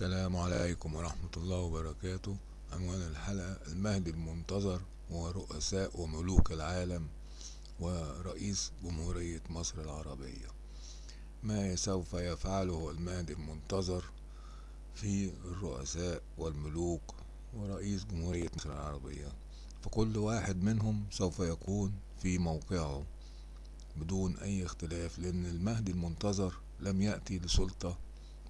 السلام عليكم ورحمة الله وبركاته. عنوان الحلقة المهدي المنتظر ورؤساء وملوك العالم ورئيس جمهورية مصر العربية. ما سوف يفعله المهدي المنتظر في الرؤساء والملوك ورئيس جمهورية مصر العربية؟ فكل واحد منهم سوف يكون في موقعه بدون أي اختلاف لأن المهدي المنتظر لم يأتي لسلطة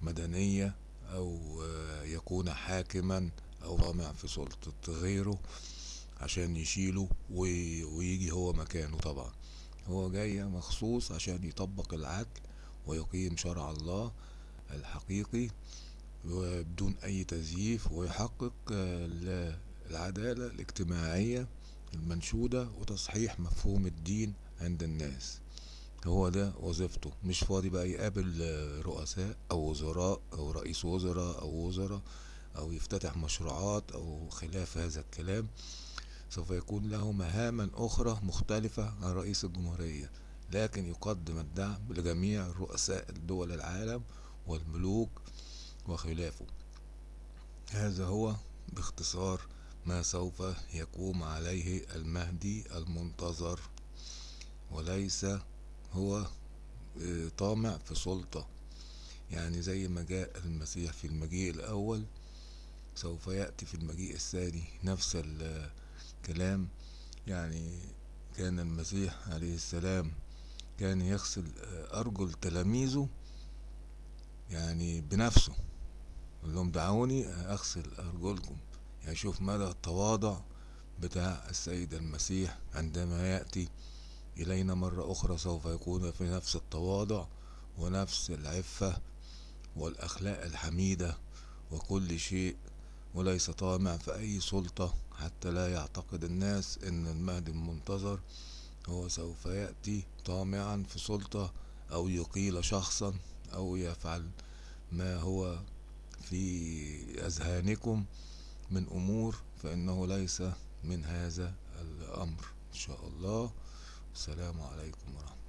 مدنية أو يكون حاكما أو طامع في سلطة غيره عشان يشيله ويجي هو مكانه طبعا. هو جاي مخصوص عشان يطبق العدل ويقيم شرع الله الحقيقي بدون أي تزييف ويحقق العدالة الاجتماعية المنشودة وتصحيح مفهوم الدين عند الناس. هو ده وظيفته. مش فاضي بقى يقابل رؤساء أو وزراء أو رئيس وزراء أو وزراء أو يفتتح مشروعات أو خلاف هذا الكلام. سوف يكون له مهاما أخرى مختلفة عن رئيس الجمهورية لكن يقدم الدعم لجميع رؤساء دول العالم والملوك وخلافه. هذا هو باختصار ما سوف يقوم عليه المهدي المنتظر وليس هو طامع في سلطة. يعني زي ما جاء المسيح في المجيء الأول سوف يأتي في المجيء الثاني. نفس الكلام يعني كان المسيح عليه السلام. كان يغسل أرجل تلاميذه يعني بنفسه. قال لهم دعوني أغسل أرجلكم. يعني شوف مدى التواضع بتاع السيد المسيح عندما يأتي. إلينا مرة أخرى سوف يكون في نفس التواضع ونفس العفة والأخلاق الحميدة وكل شيء وليس طامع في أي سلطة حتى لا يعتقد الناس أن المهدي المنتظر هو سوف يأتي طامعا في سلطة أو يقيل شخصا أو يفعل ما هو في أذهانكم من أمور فإنه ليس من هذا الأمر. إن شاء الله. السلام عليكم ورحمة